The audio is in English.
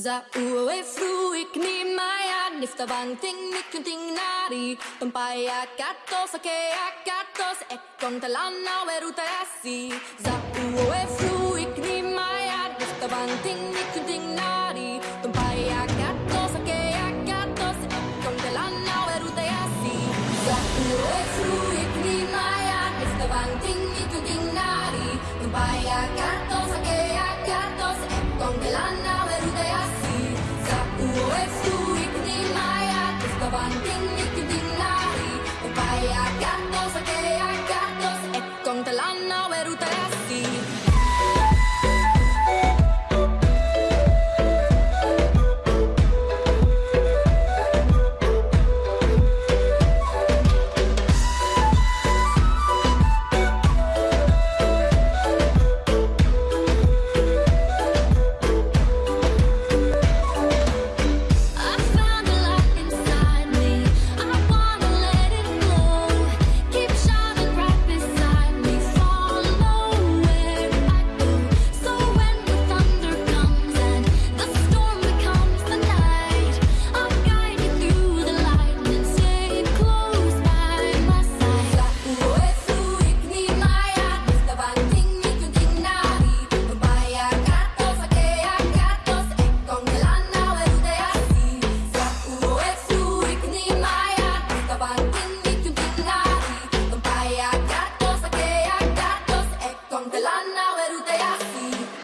Zauefruik nimaian niftavanting nikunting nari Tumpaiakat osakeakatos ekkontalana verutaesi Zauefruik nimaian niftavanting nikunting nari ni osakeakatos ekkontalana verutaesi Zauefruik nimaian niftavanting nikunting nari Tumpaiakat osakeakatos